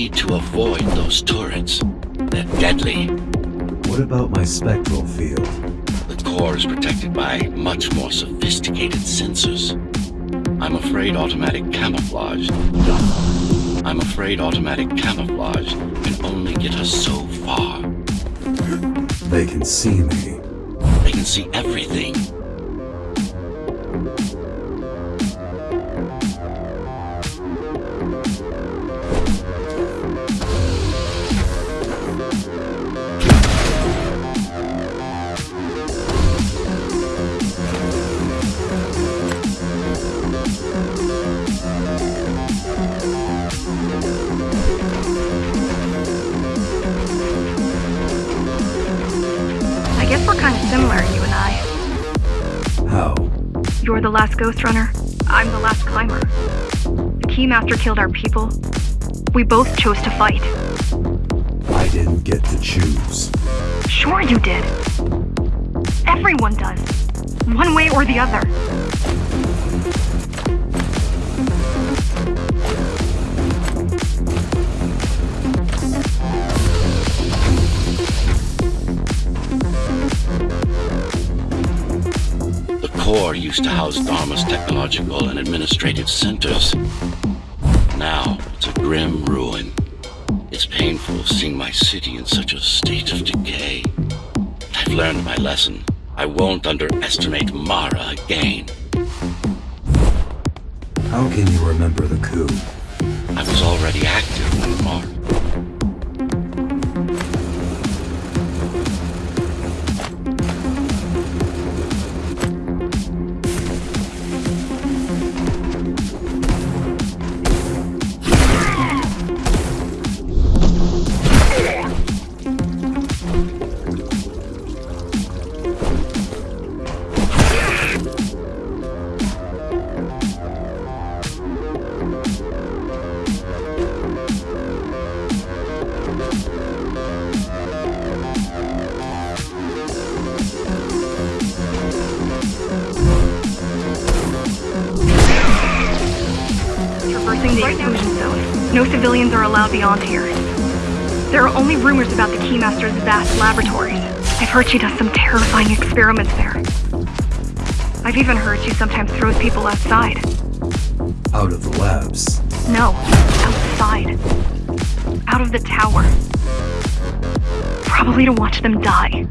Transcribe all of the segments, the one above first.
need to avoid those turrets. They're deadly. What about my spectral field? The core is protected by much more sophisticated sensors. I'm afraid automatic camouflage... I'm afraid automatic camouflage can only get us so far. They can see me. They can see everything. You're the last Ghost Runner. I'm the last climber. The Keymaster killed our people. We both chose to fight. I didn't get to choose. Sure you did. Everyone does. One way or the other. Used to house Dharma's technological and administrative centers. Now, it's a grim ruin. It's painful seeing my city in such a state of decay. I've learned my lesson. I won't underestimate Mara again. How can you remember the coup? I was already active when Mara... The exclusion zone. No civilians are allowed beyond here. There are only rumors about the Keymaster's vast laboratories. I've heard she does some terrifying experiments there. I've even heard she sometimes throws people outside. Out of the labs. No, outside. Out of the tower. Probably to watch them die.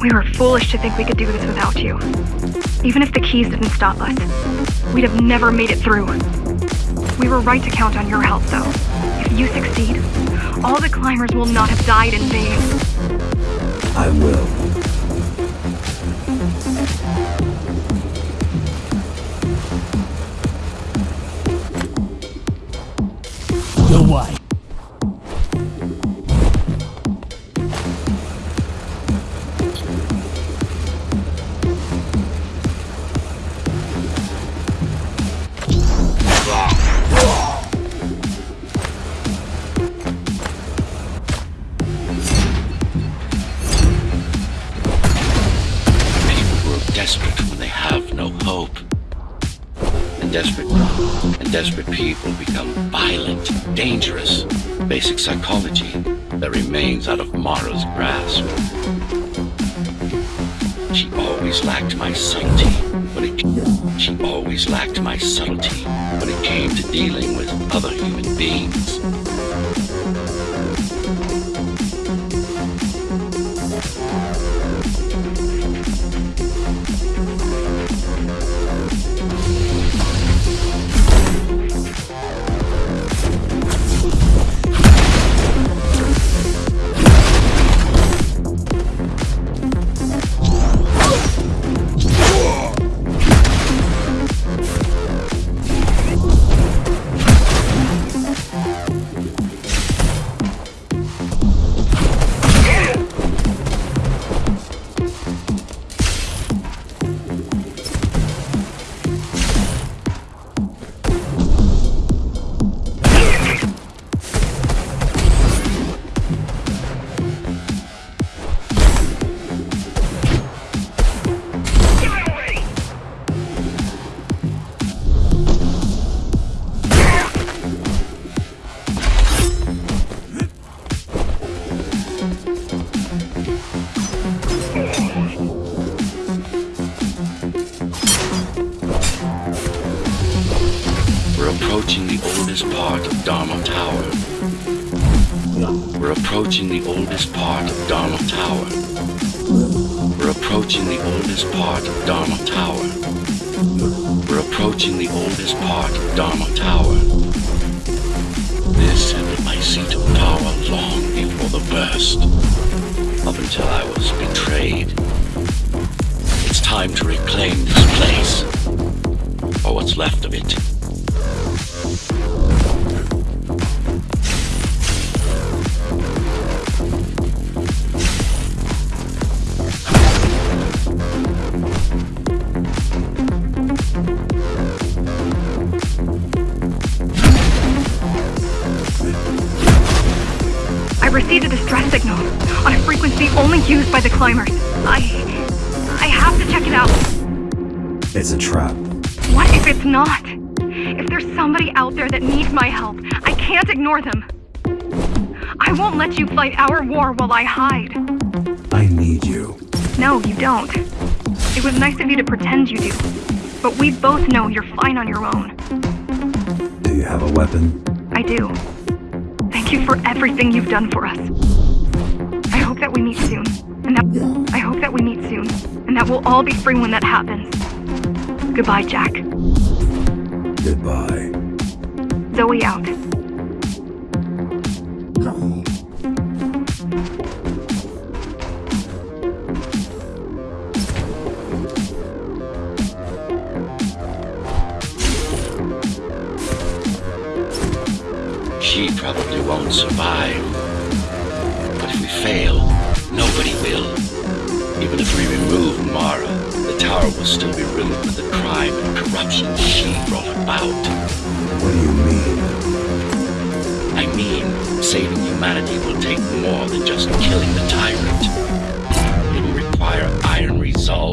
We were foolish to think we could do this without you. Even if the keys didn't stop us, we'd have never made it through. We were right to count on your help, though. If you succeed, all the climbers will not have died in vain. I will. And desperate and desperate people become violent, dangerous. Basic psychology that remains out of Mara's grasp. She always lacked my subtlety when it she always lacked my subtlety when it came to dealing with other human beings. We're approaching the oldest part of Dharma Tower. We're approaching the oldest part of Dharma Tower. We're approaching the oldest part of Dharma Tower. We're approaching the oldest part of Dharma Tower. This had been my seat of power long before the burst. Up until I was betrayed. It's time to reclaim this place. Or what's left of it. I received a distress signal on a frequency only used by the climbers. I. I have to check it out. It's a trap. What if it's not? If there's somebody out there that needs my help, I can't ignore them. I won't let you fight our war while I hide. I need you. No, you don't. It was nice of you to pretend you do. But we both know you're fine on your own. Do you have a weapon? I do. Thank you for everything you've done for us. I hope that we meet soon. And that I hope that we meet soon. And that we'll all be free when that happens. Goodbye, Jack. Goodbye. Zoe out. Survive. But if we fail, nobody will. Even if we remove Mara, the tower will still be riddled with the crime and corruption she brought about. What do you mean? I mean, saving humanity will take more than just killing the tyrant. It will require iron resolve